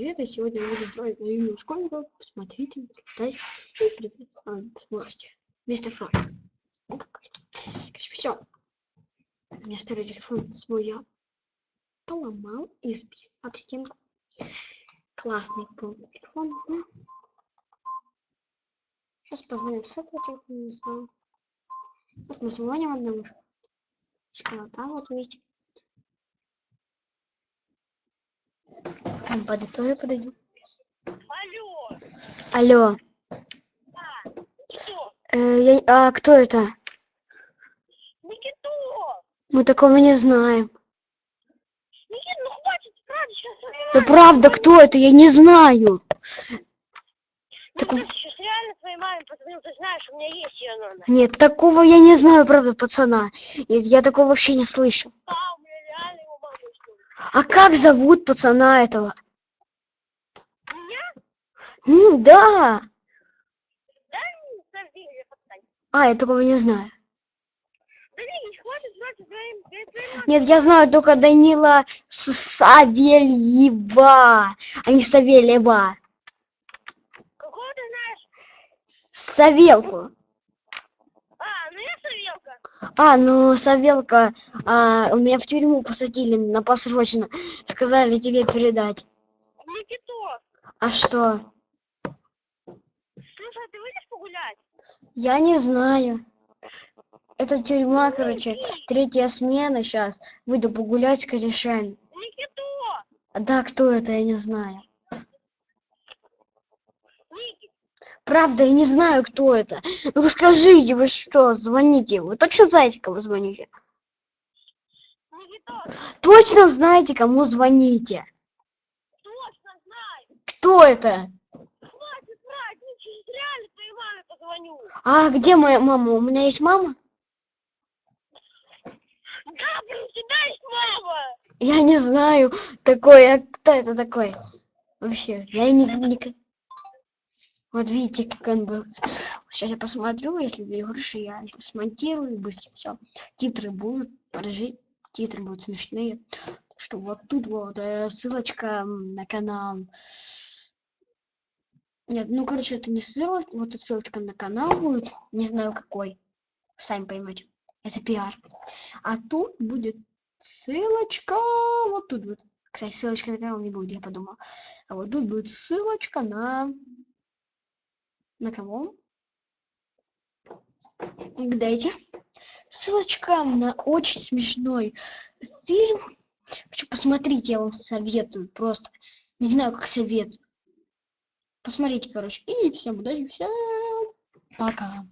привет! Я сегодня буду строить наивную школьников. Посмотрите, наслаждайтесь и привет, с вами сможете. Мистер Фрог. Все. У меня старый телефон свой я поломал и сбил об стенку. Классный был телефон. Сейчас позвоним с этого телефона, не знаю. Вот мы звоним одному. Сказал, да, вот видите. Лампады тоже подойдут. Алло, Алло. а, кто? Э, я- а кто это? Никито! Мы такого не знаем. Никит, ну хватит, правда, сейчас Да правда, кто это? Я не знаю. Ну, так сейчас реально твоей маме позвонил, ты знаешь, у меня есть ее номер. Нет, такого я не знаю, правда, пацана. Я, я такого вообще не слышу. А, у меня реально его мама есть номер. А как зовут пацана этого? М, да. А, я такого не знаю. Нет, я знаю только Данила Савельева, а не Савельева. Какого ты знаешь? Савелку. А, ну я Савелка. А, ну, Савелка, а, у меня в тюрьму посадили на посрочно. Сказали тебе передать. Никито, А что? Слушай, ты выйдешь погулять? Я не знаю. Это тюрьма, короче. Третья смена сейчас. Выйду погулять с корешами. Никито! А Да, кто это, я не знаю. Правда, я не знаю, кто это. Ну скажите, вы что, звоните. Вы точно знаете, кому звоните? Никито, Точно знаете, кому звоните? точно знаю. Кто это? Хватит врать, ну сейчас реально твоей маме позвоню. А где моя мама? У меня есть мама? Да, блин, у тебя есть мама. Я не знаю такой. А кто это такой? Вообще, я не... не- Вот видите, как он был. Сейчас я посмотрю, если будет хорошо, я смонтирую быстро все. Титры будут, подожди, титры будут смешные. Что вот тут вот э, ссылочка на канал. Нет, ну короче, это не ссылочка, вот тут ссылочка на канал будет, не знаю какой, сами поймете. Это пиар. А тут будет ссылочка, вот тут вот. Кстати, ссылочка на канал не будет, я подумал. А вот тут будет ссылочка на... На кого? Угадайте. Ссылочка на очень смешной фильм. Хочу посмотреть, я вам советую. Просто не знаю, как советую. Посмотрите, короче. И всем удачи, всем пока.